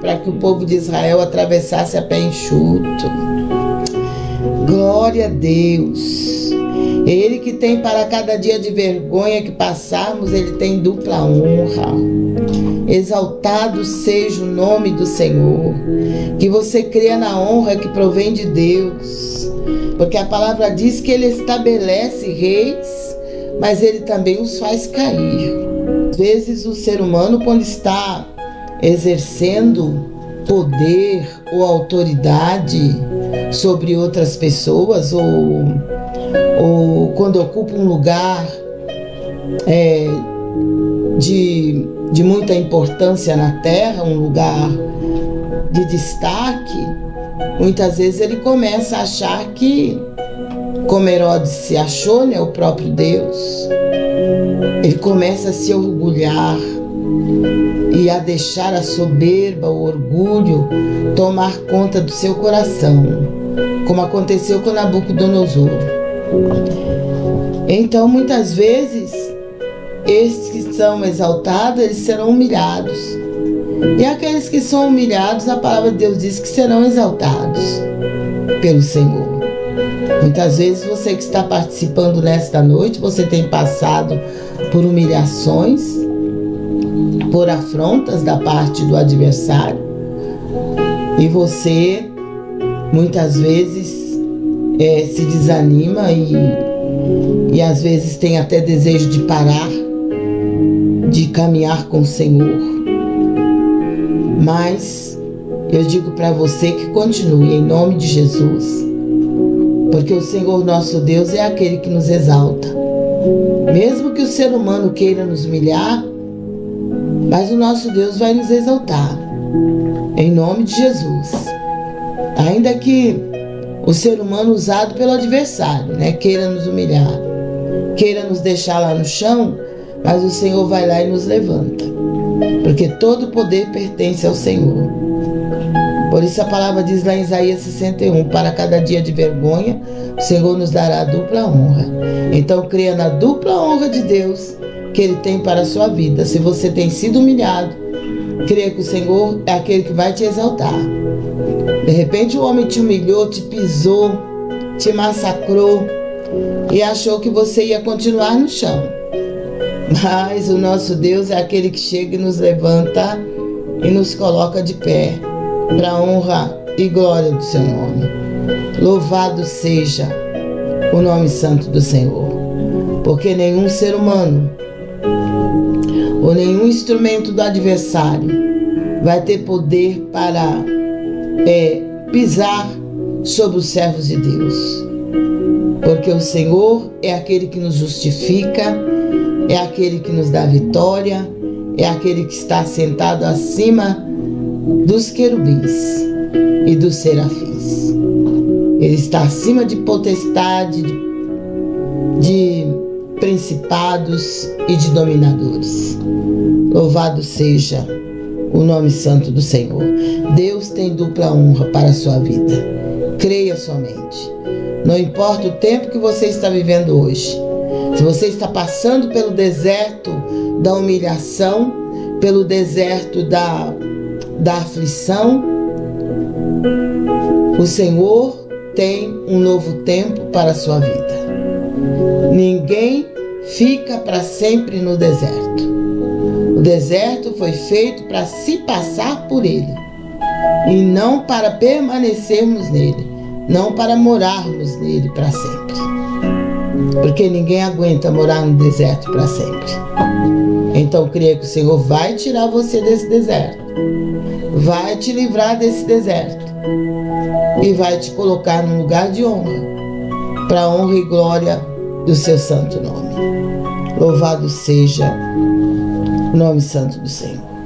para que o povo de Israel atravessasse a pé enxuto. Glória a Deus. Ele que tem para cada dia de vergonha que passarmos, ele tem dupla honra. Exaltado seja o nome do Senhor. Que você creia na honra que provém de Deus. Porque a palavra diz que ele estabelece reis, mas ele também os faz cair. Às vezes o ser humano, quando está exercendo poder ou autoridade sobre outras pessoas ou, ou quando ocupa um lugar é, de, de muita importância na terra, um lugar de destaque, muitas vezes ele começa a achar que, como Herodes se achou, né, o próprio Deus, ele começa a se orgulhar e a deixar a soberba, o orgulho tomar conta do seu coração, como aconteceu com Nabucodonosor. Então, muitas vezes, estes que são exaltados, eles serão humilhados. E aqueles que são humilhados, a palavra de Deus diz que serão exaltados pelo Senhor. Muitas vezes você que está participando nesta noite, você tem passado por humilhações, por afrontas da parte do adversário e você muitas vezes é, se desanima e, e às vezes tem até desejo de parar, de caminhar com o Senhor. Mas eu digo para você que continue em nome de Jesus, porque o Senhor nosso Deus é aquele que nos exalta. Mesmo que o ser humano queira nos humilhar, mas o nosso Deus vai nos exaltar. Em nome de Jesus. Ainda que o ser humano usado pelo adversário, né, queira nos humilhar, queira nos deixar lá no chão, mas o Senhor vai lá e nos levanta. Porque todo poder pertence ao Senhor. Por isso a palavra diz lá em Isaías 61: Para cada dia de vergonha, o Senhor nos dará dupla honra. Então creia na dupla honra de Deus que Ele tem para a sua vida. Se você tem sido humilhado, creia que o Senhor é aquele que vai te exaltar. De repente o homem te humilhou, te pisou, te massacrou e achou que você ia continuar no chão. Mas o nosso Deus é aquele que chega e nos levanta e nos coloca de pé para a honra e glória do seu nome. Louvado seja o nome santo do Senhor, porque nenhum ser humano ou nenhum instrumento do adversário vai ter poder para é, pisar sobre os servos de Deus. Porque o Senhor é aquele que nos justifica, é aquele que nos dá vitória, é aquele que está sentado acima dos querubins e dos serafins. Ele está acima de potestade, de, de principados e de dominadores. Louvado seja o nome santo do Senhor. Deus tem dupla honra para a sua vida. Creia somente. Não importa o tempo que você está vivendo hoje. Se você está passando pelo deserto da humilhação, pelo deserto da, da aflição, o Senhor tem um novo tempo para a sua vida. Ninguém fica para sempre no deserto. O deserto foi feito para se passar por ele e não para permanecermos nele, não para morarmos nele para sempre. Porque ninguém aguenta morar no deserto para sempre. Então creia que o Senhor vai tirar você desse deserto, vai te livrar desse deserto e vai te colocar num lugar de honra, para honra e glória do seu santo nome. Louvado seja o nome santo do Senhor.